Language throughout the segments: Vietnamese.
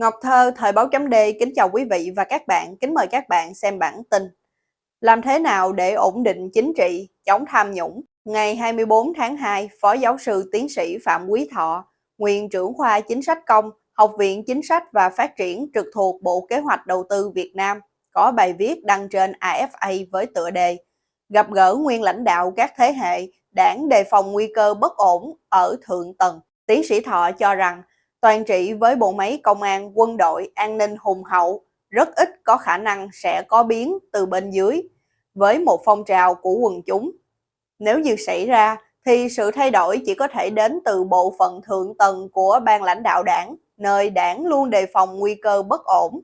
Ngọc Thơ, Thời báo chấm D kính chào quý vị và các bạn, kính mời các bạn xem bản tin. Làm thế nào để ổn định chính trị, chống tham nhũng? Ngày 24 tháng 2, Phó giáo sư tiến sĩ Phạm Quý Thọ, nguyên trưởng khoa chính sách công, Học viện Chính sách và Phát triển trực thuộc Bộ Kế hoạch Đầu tư Việt Nam, có bài viết đăng trên AFA với tựa đề Gặp gỡ nguyên lãnh đạo các thế hệ, đảng đề phòng nguy cơ bất ổn ở thượng tầng. Tiến sĩ Thọ cho rằng toàn trị với bộ máy công an, quân đội, an ninh hùng hậu, rất ít có khả năng sẽ có biến từ bên dưới, với một phong trào của quần chúng. Nếu như xảy ra, thì sự thay đổi chỉ có thể đến từ bộ phận thượng tầng của ban lãnh đạo đảng, nơi đảng luôn đề phòng nguy cơ bất ổn.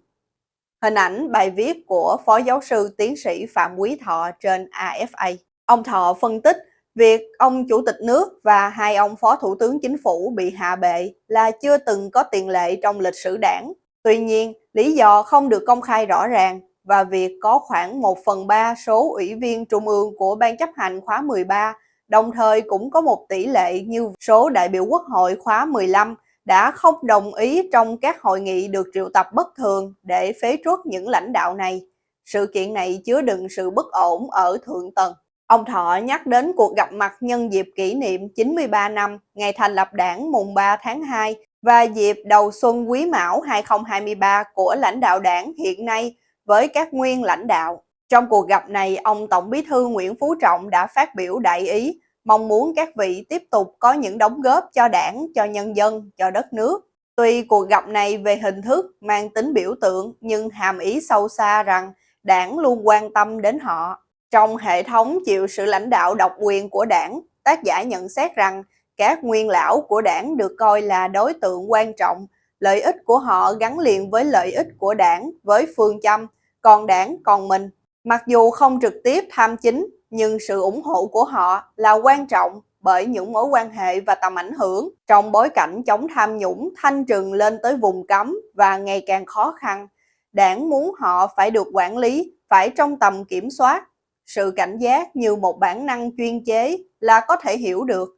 Hình ảnh bài viết của Phó Giáo sư Tiến sĩ Phạm Quý Thọ trên AFA. Ông Thọ phân tích Việc ông Chủ tịch nước và hai ông Phó Thủ tướng Chính phủ bị hạ bệ là chưa từng có tiền lệ trong lịch sử đảng. Tuy nhiên, lý do không được công khai rõ ràng và việc có khoảng 1 phần 3 số ủy viên trung ương của Ban chấp hành khóa 13, đồng thời cũng có một tỷ lệ như số đại biểu quốc hội khóa 15 đã không đồng ý trong các hội nghị được triệu tập bất thường để phế truất những lãnh đạo này. Sự kiện này chứa đựng sự bất ổn ở thượng tầng. Ông Thọ nhắc đến cuộc gặp mặt nhân dịp kỷ niệm 93 năm ngày thành lập đảng mùng 3 tháng 2 và dịp đầu xuân quý mão 2023 của lãnh đạo đảng hiện nay với các nguyên lãnh đạo. Trong cuộc gặp này, ông Tổng bí thư Nguyễn Phú Trọng đã phát biểu đại ý, mong muốn các vị tiếp tục có những đóng góp cho đảng, cho nhân dân, cho đất nước. Tuy cuộc gặp này về hình thức mang tính biểu tượng nhưng hàm ý sâu xa rằng đảng luôn quan tâm đến họ. Trong hệ thống chịu sự lãnh đạo độc quyền của đảng, tác giả nhận xét rằng các nguyên lão của đảng được coi là đối tượng quan trọng, lợi ích của họ gắn liền với lợi ích của đảng, với phương châm, còn đảng còn mình. Mặc dù không trực tiếp tham chính, nhưng sự ủng hộ của họ là quan trọng bởi những mối quan hệ và tầm ảnh hưởng trong bối cảnh chống tham nhũng thanh trừng lên tới vùng cấm và ngày càng khó khăn. Đảng muốn họ phải được quản lý, phải trong tầm kiểm soát, sự cảnh giác như một bản năng chuyên chế là có thể hiểu được,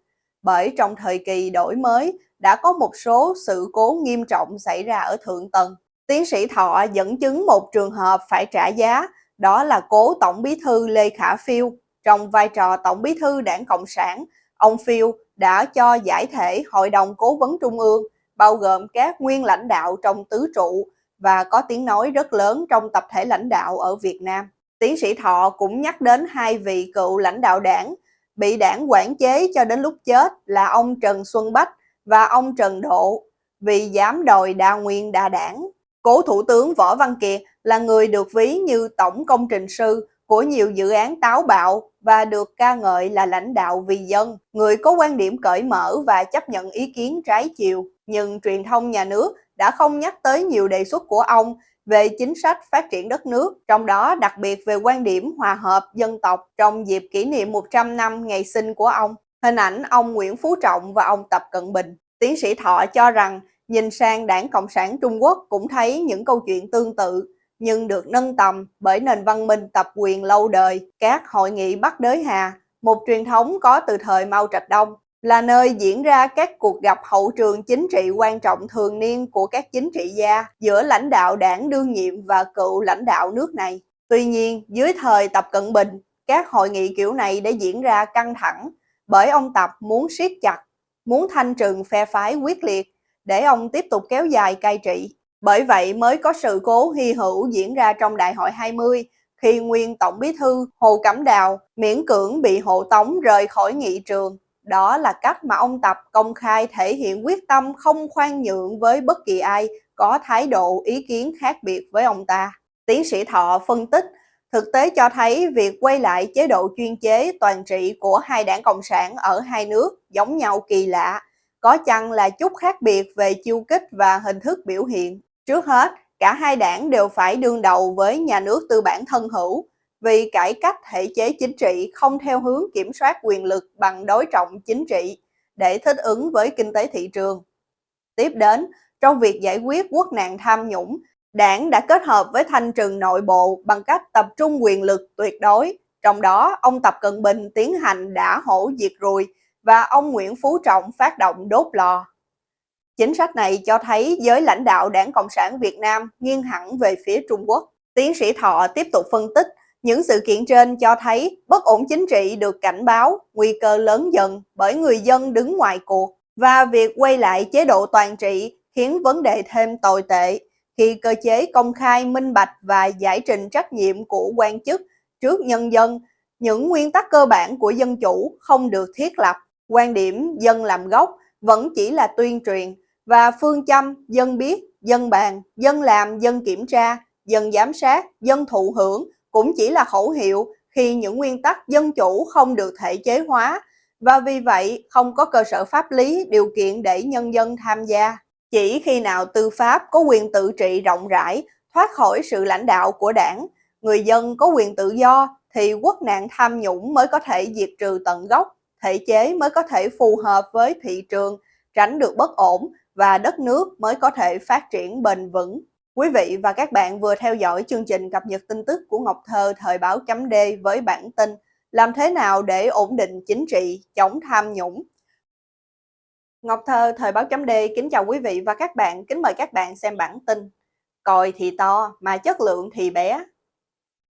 bởi trong thời kỳ đổi mới đã có một số sự cố nghiêm trọng xảy ra ở thượng tầng. Tiến sĩ Thọ dẫn chứng một trường hợp phải trả giá, đó là cố Tổng bí thư Lê Khả Phiêu. Trong vai trò Tổng bí thư đảng Cộng sản, ông Phiêu đã cho giải thể Hội đồng Cố vấn Trung ương, bao gồm các nguyên lãnh đạo trong tứ trụ và có tiếng nói rất lớn trong tập thể lãnh đạo ở Việt Nam. Tiến sĩ Thọ cũng nhắc đến hai vị cựu lãnh đạo đảng bị đảng quản chế cho đến lúc chết là ông Trần Xuân Bách và ông Trần Độ vì dám đòi đa nguyên đa đảng. Cố Thủ tướng Võ Văn Kiệt là người được ví như tổng công trình sư của nhiều dự án táo bạo và được ca ngợi là lãnh đạo vì dân, người có quan điểm cởi mở và chấp nhận ý kiến trái chiều. Nhưng truyền thông nhà nước đã không nhắc tới nhiều đề xuất của ông về chính sách phát triển đất nước, trong đó đặc biệt về quan điểm hòa hợp dân tộc trong dịp kỷ niệm 100 năm ngày sinh của ông. Hình ảnh ông Nguyễn Phú Trọng và ông Tập Cận Bình. Tiến sĩ Thọ cho rằng nhìn sang đảng Cộng sản Trung Quốc cũng thấy những câu chuyện tương tự, nhưng được nâng tầm bởi nền văn minh tập quyền lâu đời, các hội nghị Bắc Đới Hà, một truyền thống có từ thời Mao Trạch Đông là nơi diễn ra các cuộc gặp hậu trường chính trị quan trọng thường niên của các chính trị gia giữa lãnh đạo đảng đương nhiệm và cựu lãnh đạo nước này. Tuy nhiên, dưới thời Tập Cận Bình, các hội nghị kiểu này đã diễn ra căng thẳng bởi ông Tập muốn siết chặt, muốn thanh trừng phe phái quyết liệt để ông tiếp tục kéo dài cai trị. Bởi vậy mới có sự cố hy hữu diễn ra trong Đại hội 20 khi nguyên Tổng bí thư Hồ Cẩm Đào miễn cưỡng bị hộ tống rời khỏi nghị trường đó là cách mà ông Tập công khai thể hiện quyết tâm không khoan nhượng với bất kỳ ai có thái độ ý kiến khác biệt với ông ta. Tiến sĩ Thọ phân tích, thực tế cho thấy việc quay lại chế độ chuyên chế toàn trị của hai đảng Cộng sản ở hai nước giống nhau kỳ lạ, có chăng là chút khác biệt về chiêu kích và hình thức biểu hiện. Trước hết, cả hai đảng đều phải đương đầu với nhà nước tư bản thân hữu, vì cải cách thể chế chính trị không theo hướng kiểm soát quyền lực bằng đối trọng chính trị để thích ứng với kinh tế thị trường. Tiếp đến, trong việc giải quyết quốc nạn tham nhũng, đảng đã kết hợp với thanh trừng nội bộ bằng cách tập trung quyền lực tuyệt đối. Trong đó, ông Tập Cận Bình tiến hành đã hổ diệt ruồi và ông Nguyễn Phú Trọng phát động đốt lò. Chính sách này cho thấy giới lãnh đạo đảng Cộng sản Việt Nam nghiêng hẳn về phía Trung Quốc. Tiến sĩ Thọ tiếp tục phân tích, những sự kiện trên cho thấy bất ổn chính trị được cảnh báo, nguy cơ lớn dần bởi người dân đứng ngoài cuộc và việc quay lại chế độ toàn trị khiến vấn đề thêm tồi tệ khi cơ chế công khai, minh bạch và giải trình trách nhiệm của quan chức trước nhân dân, những nguyên tắc cơ bản của dân chủ không được thiết lập. Quan điểm dân làm gốc vẫn chỉ là tuyên truyền và phương châm dân biết, dân bàn, dân làm, dân kiểm tra, dân giám sát, dân thụ hưởng cũng chỉ là khẩu hiệu khi những nguyên tắc dân chủ không được thể chế hóa và vì vậy không có cơ sở pháp lý điều kiện để nhân dân tham gia. Chỉ khi nào tư pháp có quyền tự trị rộng rãi, thoát khỏi sự lãnh đạo của đảng, người dân có quyền tự do thì quốc nạn tham nhũng mới có thể diệt trừ tận gốc, thể chế mới có thể phù hợp với thị trường, tránh được bất ổn và đất nước mới có thể phát triển bền vững. Quý vị và các bạn vừa theo dõi chương trình cập nhật tin tức của Ngọc Thơ thời báo chấm D với bản tin Làm thế nào để ổn định chính trị, chống tham nhũng? Ngọc Thơ thời báo chấm D kính chào quý vị và các bạn, kính mời các bạn xem bản tin Còi thì to mà chất lượng thì bé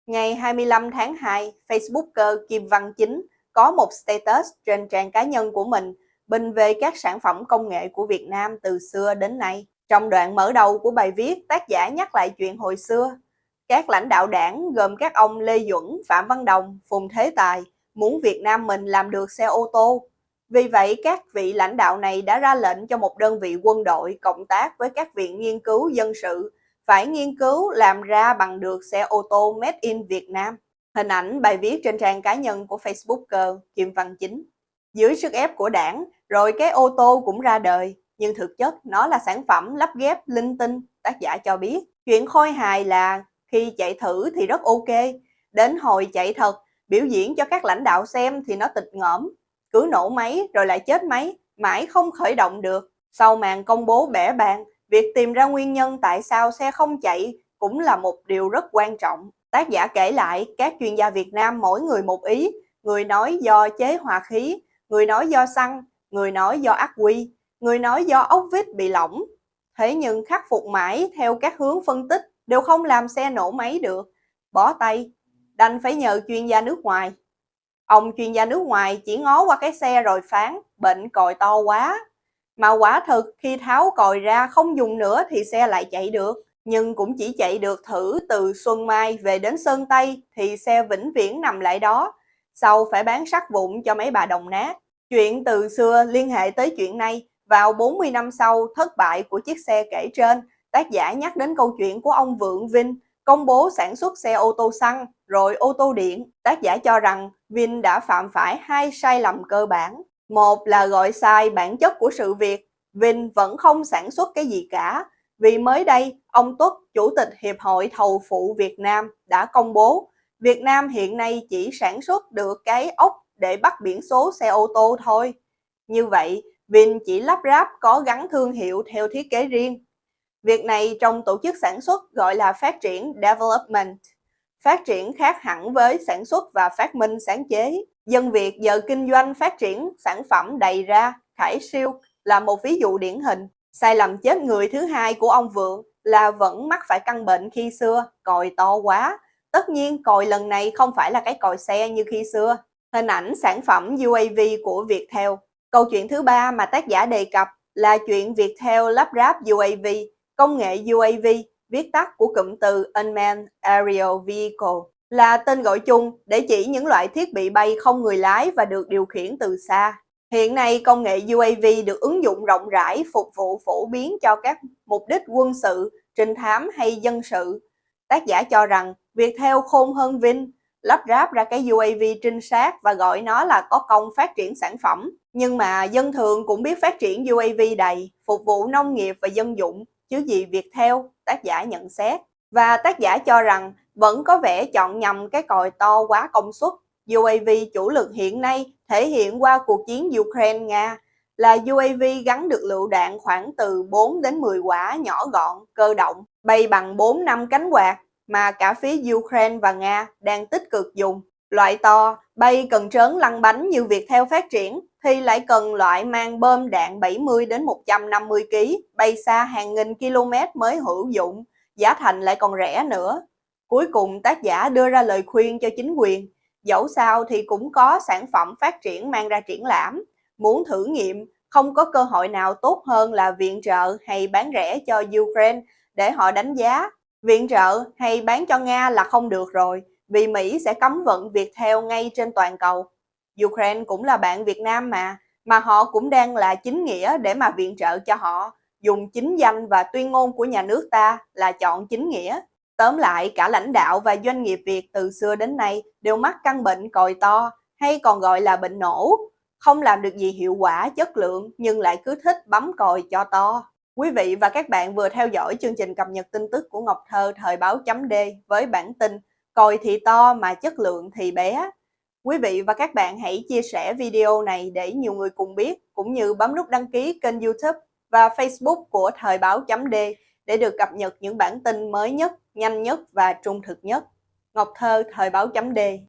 Ngày 25 tháng 2, Facebooker Kim Văn Chính có một status trên trang cá nhân của mình bình về các sản phẩm công nghệ của Việt Nam từ xưa đến nay. Trong đoạn mở đầu của bài viết, tác giả nhắc lại chuyện hồi xưa. Các lãnh đạo đảng gồm các ông Lê Duẩn, Phạm Văn Đồng, Phùng Thế Tài muốn Việt Nam mình làm được xe ô tô. Vì vậy, các vị lãnh đạo này đã ra lệnh cho một đơn vị quân đội cộng tác với các viện nghiên cứu dân sự phải nghiên cứu làm ra bằng được xe ô tô made in Việt Nam. Hình ảnh bài viết trên trang cá nhân của Facebooker Kim Văn Chính. Dưới sức ép của đảng, rồi cái ô tô cũng ra đời, nhưng thực chất nó là sản phẩm lắp ghép linh tinh, tác giả cho biết. Chuyện khôi hài là khi chạy thử thì rất ok, đến hồi chạy thật, biểu diễn cho các lãnh đạo xem thì nó tịch ngõm, cứ nổ máy rồi lại chết máy, mãi không khởi động được. Sau màn công bố bẻ bàn, việc tìm ra nguyên nhân tại sao xe không chạy cũng là một điều rất quan trọng. Tác giả kể lại các chuyên gia Việt Nam mỗi người một ý, người nói do chế hòa khí, người nói do xăng, người nói do ác quy, người nói do ốc vít bị lỏng. Thế nhưng khắc phục mãi theo các hướng phân tích đều không làm xe nổ máy được. Bỏ tay, đành phải nhờ chuyên gia nước ngoài. Ông chuyên gia nước ngoài chỉ ngó qua cái xe rồi phán, bệnh còi to quá. Mà quả thực khi tháo còi ra không dùng nữa thì xe lại chạy được. Nhưng cũng chỉ chạy được thử từ Xuân Mai về đến Sơn Tây thì xe vĩnh viễn nằm lại đó. Sau phải bán sắt vụn cho mấy bà đồng nát. Chuyện từ xưa liên hệ tới chuyện này, vào 40 năm sau thất bại của chiếc xe kể trên, tác giả nhắc đến câu chuyện của ông Vượng Vinh công bố sản xuất xe ô tô xăng rồi ô tô điện. Tác giả cho rằng Vin đã phạm phải hai sai lầm cơ bản. Một là gọi sai bản chất của sự việc, Vin vẫn không sản xuất cái gì cả. Vì mới đây, ông Tuất, Chủ tịch Hiệp hội Thầu phụ Việt Nam đã công bố Việt Nam hiện nay chỉ sản xuất được cái ốc để bắt biển số xe ô tô thôi. Như vậy, Vin chỉ lắp ráp có gắn thương hiệu theo thiết kế riêng. Việc này trong tổ chức sản xuất gọi là phát triển development. Phát triển khác hẳn với sản xuất và phát minh sáng chế. Dân Việt giờ kinh doanh phát triển sản phẩm đầy ra, khải siêu là một ví dụ điển hình. Sai lầm chết người thứ hai của ông Vượng là vẫn mắc phải căn bệnh khi xưa, còi to quá. Tất nhiên còi lần này không phải là cái còi xe như khi xưa. Hình ảnh sản phẩm UAV của Viettel. Câu chuyện thứ ba mà tác giả đề cập là chuyện Viettel lắp ráp UAV, công nghệ UAV, viết tắt của cụm từ Unmanned Aerial Vehicle, là tên gọi chung để chỉ những loại thiết bị bay không người lái và được điều khiển từ xa. Hiện nay, công nghệ UAV được ứng dụng rộng rãi phục vụ phổ biến cho các mục đích quân sự, trinh thám hay dân sự. Tác giả cho rằng việc theo khôn hơn Vin lắp ráp ra cái UAV trinh sát và gọi nó là có công phát triển sản phẩm. Nhưng mà dân thường cũng biết phát triển UAV đầy, phục vụ nông nghiệp và dân dụng, chứ gì việc theo, tác giả nhận xét. Và tác giả cho rằng vẫn có vẻ chọn nhầm cái còi to quá công suất. UAV chủ lực hiện nay thể hiện qua cuộc chiến Ukraine-Nga là UAV gắn được lựu đạn khoảng từ 4 đến 10 quả nhỏ gọn, cơ động, bay bằng 4 năm cánh quạt mà cả phía Ukraine và Nga đang tích cực dùng. Loại to, bay cần trớn lăn bánh như việc theo phát triển, thì lại cần loại mang bơm đạn 70 đến 150 kg, bay xa hàng nghìn km mới hữu dụng, giá thành lại còn rẻ nữa. Cuối cùng tác giả đưa ra lời khuyên cho chính quyền, dẫu sao thì cũng có sản phẩm phát triển mang ra triển lãm, muốn thử nghiệm không có cơ hội nào tốt hơn là viện trợ hay bán rẻ cho Ukraine để họ đánh giá. Viện trợ hay bán cho Nga là không được rồi, vì Mỹ sẽ cấm vận việc theo ngay trên toàn cầu. Ukraine cũng là bạn Việt Nam mà, mà họ cũng đang là chính nghĩa để mà viện trợ cho họ, dùng chính danh và tuyên ngôn của nhà nước ta là chọn chính nghĩa. Tóm lại, cả lãnh đạo và doanh nghiệp Việt từ xưa đến nay đều mắc căn bệnh còi to, hay còn gọi là bệnh nổ, không làm được gì hiệu quả, chất lượng nhưng lại cứ thích bấm còi cho to. Quý vị và các bạn vừa theo dõi chương trình cập nhật tin tức của Ngọc Thơ thời báo chấm D với bản tin Còi thì to mà chất lượng thì bé. Quý vị và các bạn hãy chia sẻ video này để nhiều người cùng biết, cũng như bấm nút đăng ký kênh youtube và facebook của Thời báo chấm D để được cập nhật những bản tin mới nhất, nhanh nhất và trung thực nhất. Ngọc Thơ, Thời báo chấm D